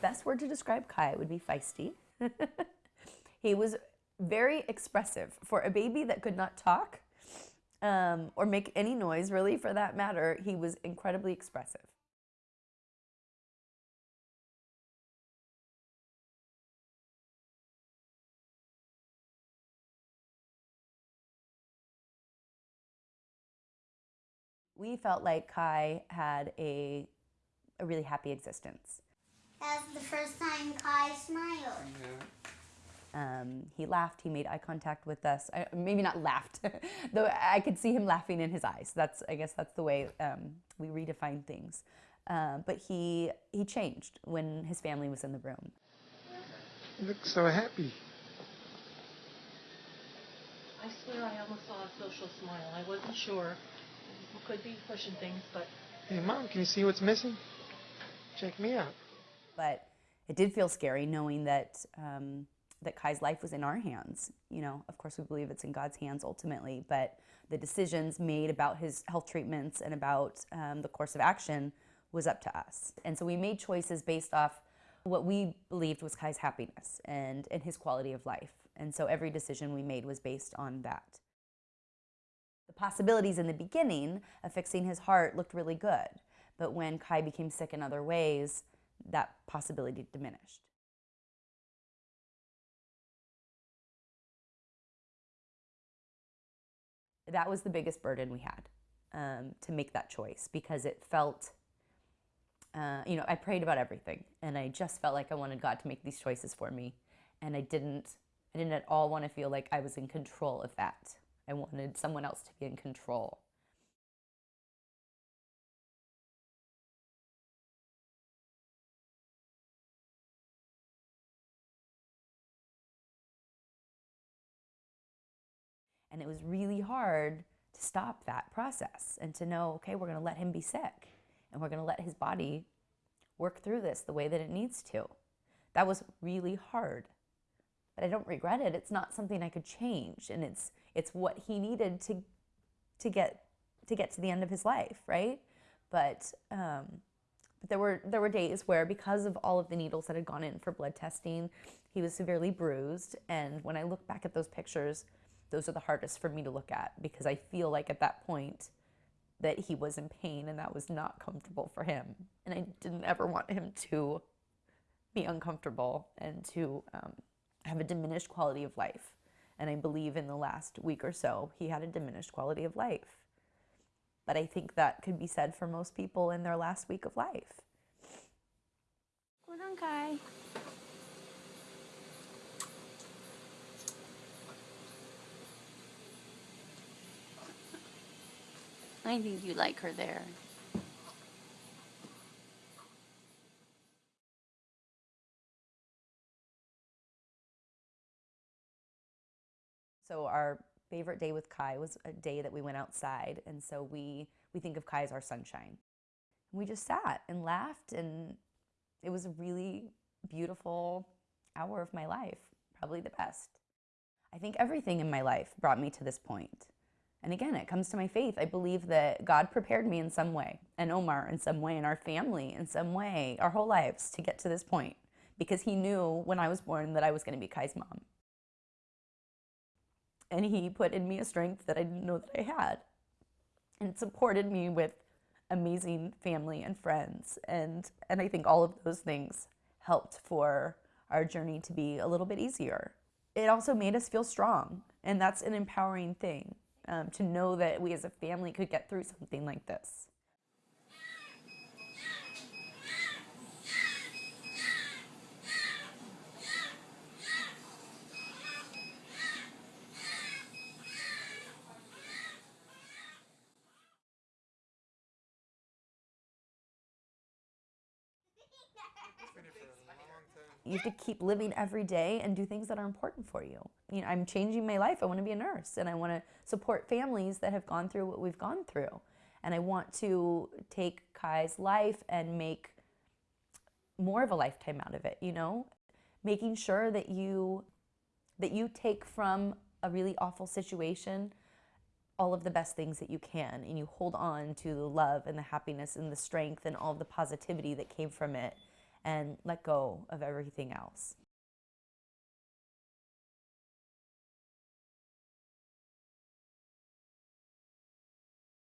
Best word to describe Kai would be feisty. he was very expressive. For a baby that could not talk um, or make any noise, really, for that matter, he was incredibly expressive. We felt like Kai had a, a really happy existence. That's the first time Kai smiled. Um, he laughed. He made eye contact with us. I, maybe not laughed, though I could see him laughing in his eyes. That's I guess that's the way um, we redefine things. Uh, but he he changed when his family was in the room. You look so happy. I swear I almost saw a social smile. I wasn't sure. Could be pushing things, but Hey, Mom, can you see what's missing? Check me out. But it did feel scary knowing that um, that Kai's life was in our hands. You know, of course, we believe it's in God's hands ultimately, but the decisions made about his health treatments and about um, the course of action was up to us. And so we made choices based off what we believed was Kai's happiness and, and his quality of life. And so every decision we made was based on that. The possibilities in the beginning of fixing his heart looked really good, but when Kai became sick in other ways, that possibility diminished. That was the biggest burden we had um, to make that choice because it felt, uh, you know, I prayed about everything and I just felt like I wanted God to make these choices for me. And I didn't, I didn't at all want to feel like I was in control of that. I wanted someone else to be in control. And it was really hard to stop that process and to know, okay, we're going to let him be sick and we're going to let his body work through this the way that it needs to. That was really hard. But I don't regret it. It's not something I could change and it's it's what he needed to to get to get to the end of his life, right? But um, but there were there were days where because of all of the needles that had gone in for blood testing, he was severely bruised and when I look back at those pictures, those are the hardest for me to look at because I feel like at that point that he was in pain and that was not comfortable for him. And I didn't ever want him to be uncomfortable and to um, have a diminished quality of life. And I believe in the last week or so, he had a diminished quality of life. But I think that could be said for most people in their last week of life. Hold on, Kai. I think you like her there. So our favorite day with Kai was a day that we went outside, and so we we think of Kai as our sunshine. We just sat and laughed, and it was a really beautiful hour of my life, probably the best. I think everything in my life brought me to this point. And again, it comes to my faith. I believe that God prepared me in some way, and Omar in some way, and our family in some way, our whole lives to get to this point because he knew when I was born that I was going to be Kai's mom. And he put in me a strength that I didn't know that I had and supported me with amazing family and friends. And, and I think all of those things helped for our journey to be a little bit easier. It also made us feel strong, and that's an empowering thing um, to know that we as a family could get through something like this. You have to keep living every day and do things that are important for you. You know, I'm changing my life. I want to be a nurse and I want to support families that have gone through what we've gone through. And I want to take Kai's life and make more of a lifetime out of it, you know? Making sure that you that you take from a really awful situation all of the best things that you can and you hold on to the love and the happiness and the strength and all the positivity that came from it and let go of everything else.